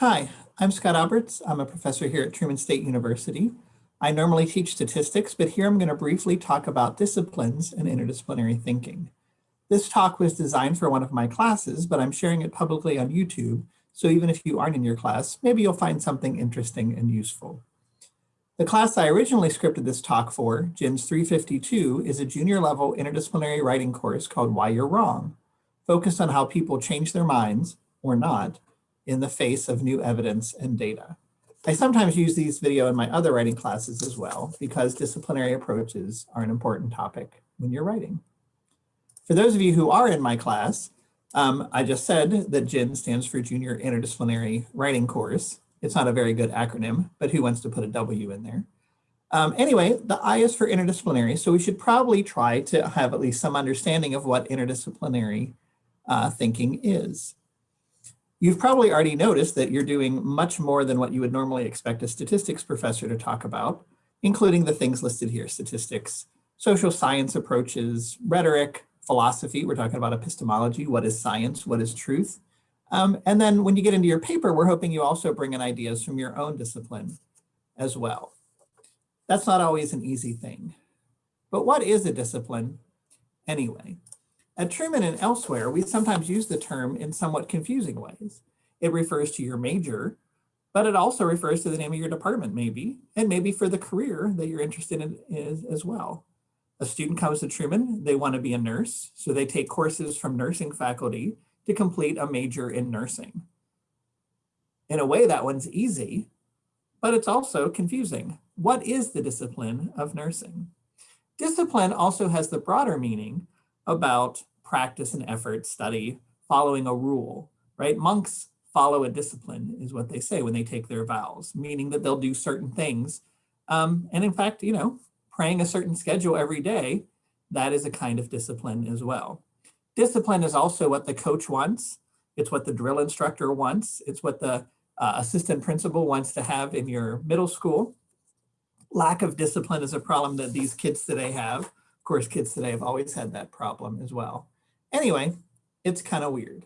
Hi, I'm Scott Alberts. I'm a professor here at Truman State University. I normally teach statistics, but here I'm going to briefly talk about disciplines and interdisciplinary thinking. This talk was designed for one of my classes, but I'm sharing it publicly on YouTube, so even if you aren't in your class, maybe you'll find something interesting and useful. The class I originally scripted this talk for, JINS 352, is a junior level interdisciplinary writing course called Why You're Wrong, focused on how people change their minds, or not, in the face of new evidence and data. I sometimes use these video in my other writing classes as well, because disciplinary approaches are an important topic when you're writing. For those of you who are in my class, um, I just said that JIN stands for Junior Interdisciplinary Writing Course. It's not a very good acronym, but who wants to put a W in there? Um, anyway, the I is for interdisciplinary, so we should probably try to have at least some understanding of what interdisciplinary uh, thinking is. You've probably already noticed that you're doing much more than what you would normally expect a statistics professor to talk about, including the things listed here, statistics, social science approaches, rhetoric, philosophy, we're talking about epistemology, what is science, what is truth, um, and then when you get into your paper, we're hoping you also bring in ideas from your own discipline as well. That's not always an easy thing. But what is a discipline anyway? At Truman and elsewhere, we sometimes use the term in somewhat confusing ways. It refers to your major, but it also refers to the name of your department maybe, and maybe for the career that you're interested in is, as well. A student comes to Truman, they want to be a nurse, so they take courses from nursing faculty to complete a major in nursing. In a way, that one's easy, but it's also confusing. What is the discipline of nursing? Discipline also has the broader meaning about practice and effort, study, following a rule, right? Monks follow a discipline is what they say when they take their vows, meaning that they'll do certain things. Um, and in fact, you know, praying a certain schedule every day, that is a kind of discipline as well. Discipline is also what the coach wants. It's what the drill instructor wants. It's what the uh, assistant principal wants to have in your middle school. Lack of discipline is a problem that these kids today have. Of course, kids today have always had that problem as well. Anyway, it's kind of weird.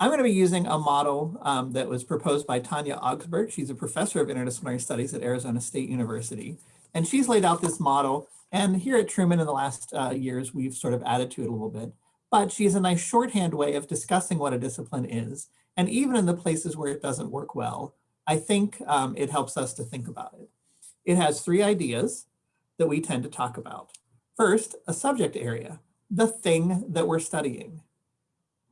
I'm going to be using a model um, that was proposed by Tanya Augsburg. She's a professor of interdisciplinary studies at Arizona State University. And she's laid out this model. And here at Truman in the last uh, years, we've sort of added to it a little bit but she has a nice shorthand way of discussing what a discipline is. And even in the places where it doesn't work well, I think um, it helps us to think about it. It has three ideas that we tend to talk about. First, a subject area, the thing that we're studying.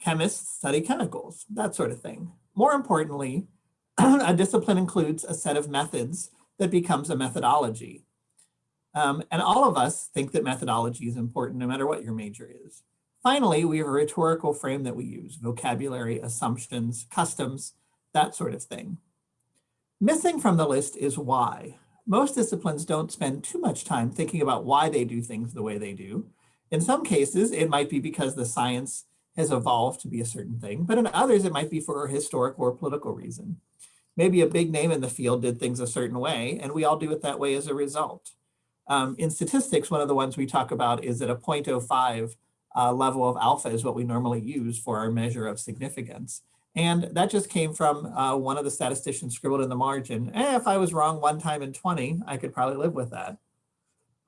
Chemists study chemicals, that sort of thing. More importantly, a discipline includes a set of methods that becomes a methodology. Um, and all of us think that methodology is important no matter what your major is. Finally, we have a rhetorical frame that we use, vocabulary, assumptions, customs, that sort of thing. Missing from the list is why. Most disciplines don't spend too much time thinking about why they do things the way they do. In some cases, it might be because the science has evolved to be a certain thing, but in others, it might be for a historical or political reason. Maybe a big name in the field did things a certain way, and we all do it that way as a result. Um, in statistics, one of the ones we talk about is that a 0.05, uh, level of alpha is what we normally use for our measure of significance. And that just came from uh, one of the statisticians scribbled in the margin, eh, if I was wrong one time in 20, I could probably live with that.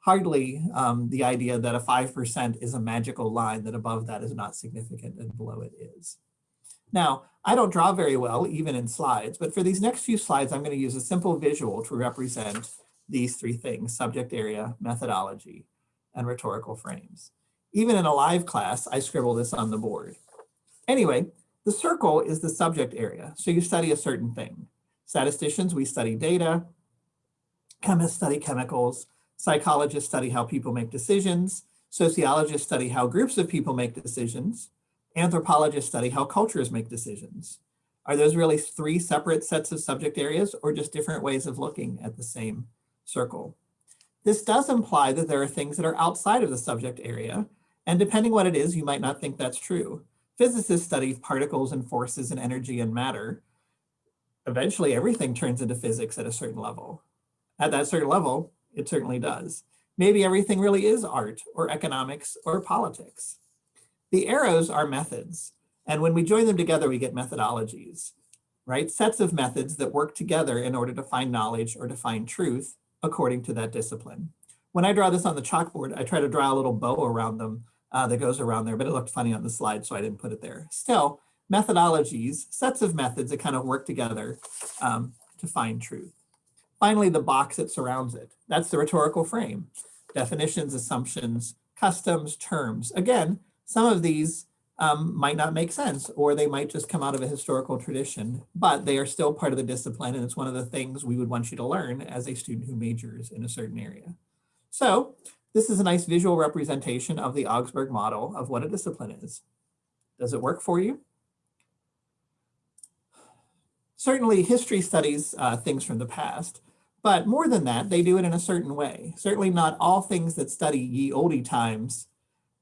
Hardly um, the idea that a 5% is a magical line that above that is not significant and below it is. Now, I don't draw very well, even in slides, but for these next few slides, I'm going to use a simple visual to represent these three things, subject area, methodology, and rhetorical frames. Even in a live class, I scribble this on the board. Anyway, the circle is the subject area. So you study a certain thing. Statisticians, we study data. Chemists study chemicals. Psychologists study how people make decisions. Sociologists study how groups of people make decisions. Anthropologists study how cultures make decisions. Are those really three separate sets of subject areas or just different ways of looking at the same circle? This does imply that there are things that are outside of the subject area and depending what it is, you might not think that's true. Physicists study particles and forces and energy and matter. Eventually, everything turns into physics at a certain level. At that certain level, it certainly does. Maybe everything really is art or economics or politics. The arrows are methods. And when we join them together, we get methodologies. right? Sets of methods that work together in order to find knowledge or to find truth according to that discipline. When I draw this on the chalkboard, I try to draw a little bow around them uh, that goes around there, but it looked funny on the slide, so I didn't put it there. Still, methodologies, sets of methods that kind of work together um, to find truth. Finally, the box that surrounds it. That's the rhetorical frame. Definitions, assumptions, customs, terms. Again, some of these um, might not make sense, or they might just come out of a historical tradition, but they are still part of the discipline, and it's one of the things we would want you to learn as a student who majors in a certain area. So this is a nice visual representation of the Augsburg model of what a discipline is. Does it work for you? Certainly history studies uh, things from the past, but more than that, they do it in a certain way. Certainly not all things that study ye olde times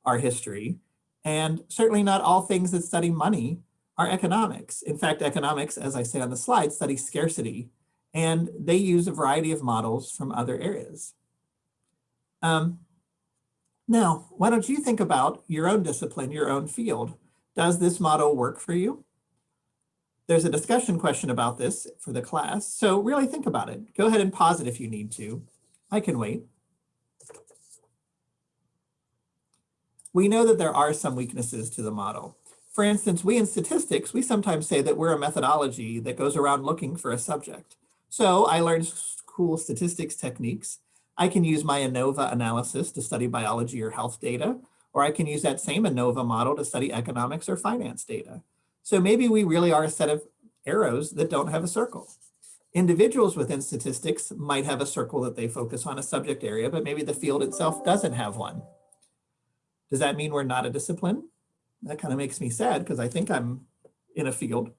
are history, and certainly not all things that study money are economics. In fact, economics, as I say on the slide, studies scarcity, and they use a variety of models from other areas. Um, now, why don't you think about your own discipline, your own field? Does this model work for you? There's a discussion question about this for the class, so really think about it. Go ahead and pause it if you need to. I can wait. We know that there are some weaknesses to the model. For instance, we in statistics, we sometimes say that we're a methodology that goes around looking for a subject. So I learned cool statistics techniques I can use my ANOVA analysis to study biology or health data, or I can use that same ANOVA model to study economics or finance data. So maybe we really are a set of arrows that don't have a circle. Individuals within statistics might have a circle that they focus on a subject area, but maybe the field itself doesn't have one. Does that mean we're not a discipline? That kind of makes me sad because I think I'm in a field.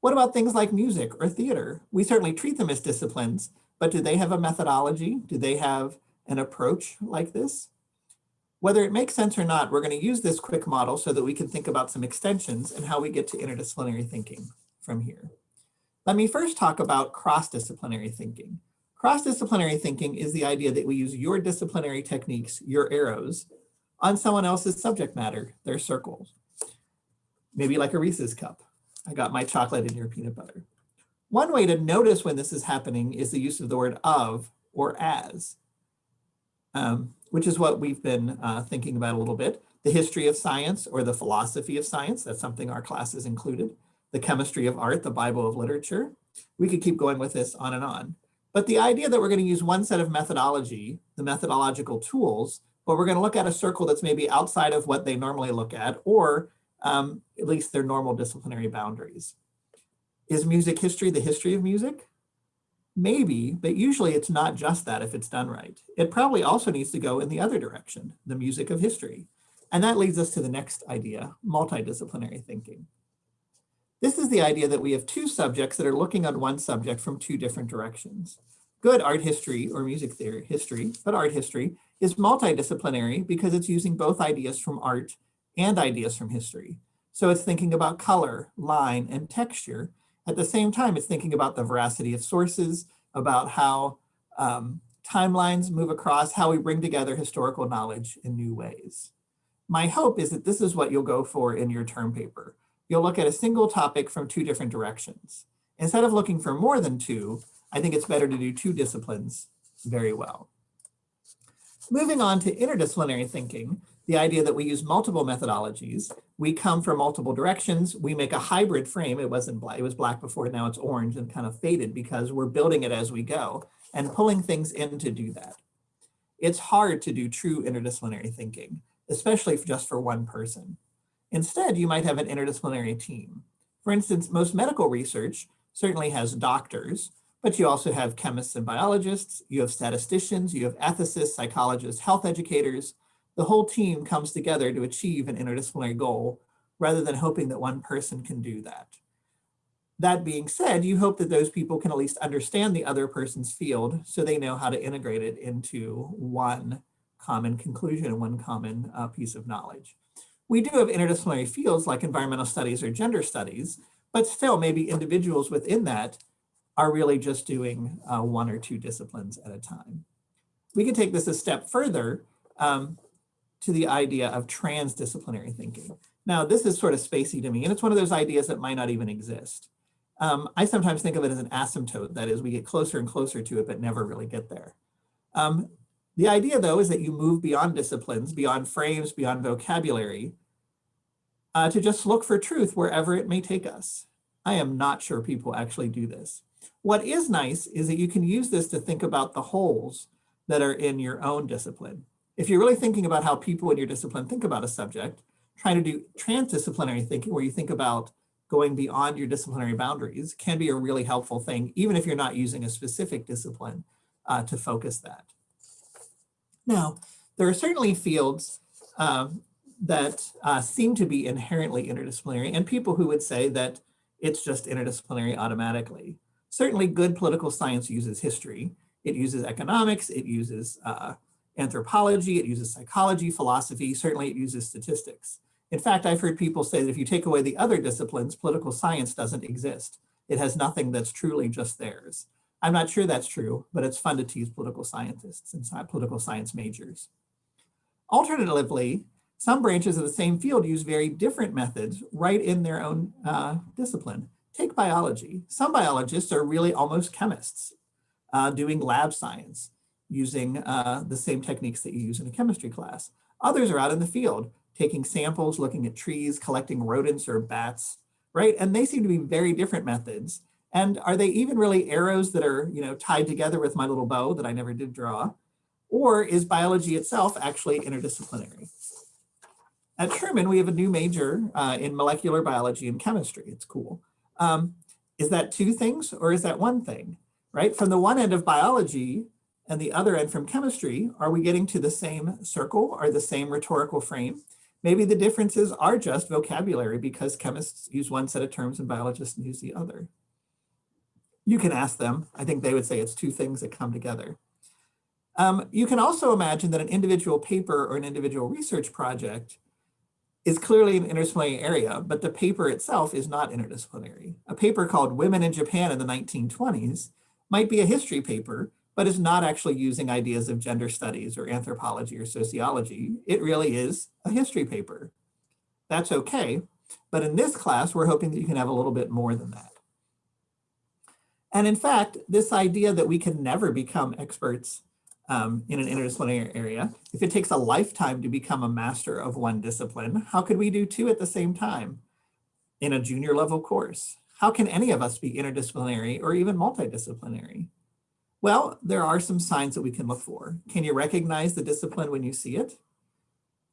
What about things like music or theater? We certainly treat them as disciplines, but do they have a methodology? Do they have an approach like this? Whether it makes sense or not, we're going to use this quick model so that we can think about some extensions and how we get to interdisciplinary thinking from here. Let me first talk about cross-disciplinary thinking. Cross-disciplinary thinking is the idea that we use your disciplinary techniques, your arrows, on someone else's subject matter, their circles. Maybe like a Reese's cup. I got my chocolate in your peanut butter. One way to notice when this is happening is the use of the word of or as, um, which is what we've been uh, thinking about a little bit. The history of science or the philosophy of science, that's something our classes included. The chemistry of art, the Bible of literature. We could keep going with this on and on. But the idea that we're going to use one set of methodology, the methodological tools, but we're going to look at a circle that's maybe outside of what they normally look at, or um, at least their normal disciplinary boundaries. Is music history the history of music? Maybe, but usually it's not just that if it's done right. It probably also needs to go in the other direction, the music of history. And that leads us to the next idea, multidisciplinary thinking. This is the idea that we have two subjects that are looking at one subject from two different directions. Good art history or music theory history, but art history is multidisciplinary because it's using both ideas from art and ideas from history. So it's thinking about color, line, and texture at the same time, it's thinking about the veracity of sources, about how um, timelines move across, how we bring together historical knowledge in new ways. My hope is that this is what you'll go for in your term paper. You'll look at a single topic from two different directions. Instead of looking for more than two, I think it's better to do two disciplines very well. Moving on to interdisciplinary thinking, the idea that we use multiple methodologies, we come from multiple directions, we make a hybrid frame. It wasn't black, it was black before, now it's orange and kind of faded because we're building it as we go and pulling things in to do that. It's hard to do true interdisciplinary thinking, especially just for one person. Instead, you might have an interdisciplinary team. For instance, most medical research certainly has doctors, but you also have chemists and biologists, you have statisticians, you have ethicists, psychologists, health educators, the whole team comes together to achieve an interdisciplinary goal rather than hoping that one person can do that. That being said, you hope that those people can at least understand the other person's field so they know how to integrate it into one common conclusion and one common uh, piece of knowledge. We do have interdisciplinary fields like environmental studies or gender studies, but still maybe individuals within that are really just doing uh, one or two disciplines at a time. We can take this a step further um, to the idea of transdisciplinary thinking. Now, this is sort of spacey to me, and it's one of those ideas that might not even exist. Um, I sometimes think of it as an asymptote. That is, we get closer and closer to it, but never really get there. Um, the idea, though, is that you move beyond disciplines, beyond frames, beyond vocabulary, uh, to just look for truth wherever it may take us. I am not sure people actually do this. What is nice is that you can use this to think about the holes that are in your own discipline. If you're really thinking about how people in your discipline think about a subject, trying to do transdisciplinary thinking where you think about going beyond your disciplinary boundaries can be a really helpful thing, even if you're not using a specific discipline uh, to focus that. Now, there are certainly fields um, that uh, seem to be inherently interdisciplinary and people who would say that it's just interdisciplinary automatically. Certainly good political science uses history. It uses economics, it uses uh, anthropology, it uses psychology, philosophy, certainly it uses statistics. In fact, I've heard people say that if you take away the other disciplines, political science doesn't exist. It has nothing that's truly just theirs. I'm not sure that's true, but it's fun to tease political scientists and political science majors. Alternatively, some branches of the same field use very different methods right in their own uh, discipline. Take biology. Some biologists are really almost chemists uh, doing lab science using uh, the same techniques that you use in a chemistry class. Others are out in the field taking samples, looking at trees, collecting rodents or bats, right? And they seem to be very different methods. And are they even really arrows that are, you know, tied together with my little bow that I never did draw? Or is biology itself actually interdisciplinary? At Truman, we have a new major uh, in molecular biology and chemistry. It's cool. Um, is that two things or is that one thing, right? From the one end of biology and the other end from chemistry, are we getting to the same circle or the same rhetorical frame? Maybe the differences are just vocabulary because chemists use one set of terms and biologists use the other. You can ask them. I think they would say it's two things that come together. Um, you can also imagine that an individual paper or an individual research project is clearly an interdisciplinary area, but the paper itself is not interdisciplinary. A paper called Women in Japan in the 1920s might be a history paper, but is not actually using ideas of gender studies or anthropology or sociology. It really is a history paper. That's okay, but in this class, we're hoping that you can have a little bit more than that. And in fact, this idea that we can never become experts um, in an interdisciplinary area. If it takes a lifetime to become a master of one discipline, how could we do two at the same time in a junior level course? How can any of us be interdisciplinary or even multidisciplinary? Well, there are some signs that we can look for. Can you recognize the discipline when you see it?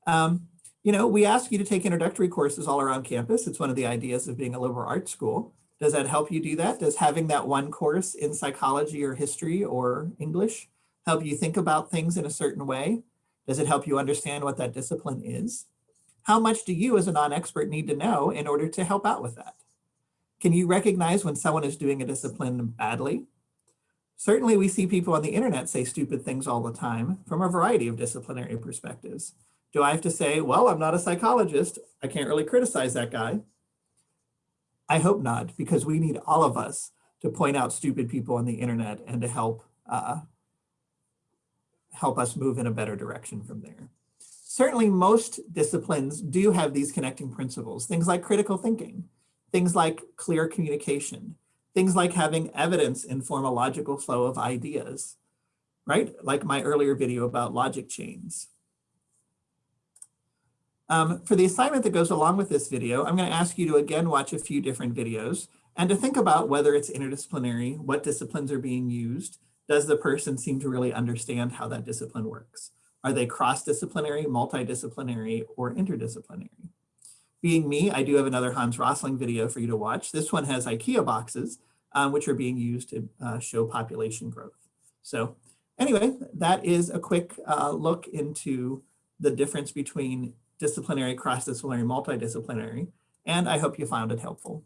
Um, you know, we ask you to take introductory courses all around campus. It's one of the ideas of being a liberal arts school. Does that help you do that? Does having that one course in psychology or history or English help you think about things in a certain way? Does it help you understand what that discipline is? How much do you as a non-expert need to know in order to help out with that? Can you recognize when someone is doing a discipline badly? Certainly we see people on the internet say stupid things all the time from a variety of disciplinary perspectives. Do I have to say, well, I'm not a psychologist. I can't really criticize that guy. I hope not, because we need all of us to point out stupid people on the internet and to help uh, help us move in a better direction from there. Certainly most disciplines do have these connecting principles, things like critical thinking, things like clear communication, things like having evidence inform a logical flow of ideas, right? Like my earlier video about logic chains. Um, for the assignment that goes along with this video, I'm going to ask you to again watch a few different videos and to think about whether it's interdisciplinary, what disciplines are being used, does the person seem to really understand how that discipline works? Are they cross-disciplinary, multidisciplinary, or interdisciplinary? Being me, I do have another Hans Rosling video for you to watch. This one has IKEA boxes, um, which are being used to uh, show population growth. So anyway, that is a quick uh, look into the difference between disciplinary, cross-disciplinary, multidisciplinary, and I hope you found it helpful.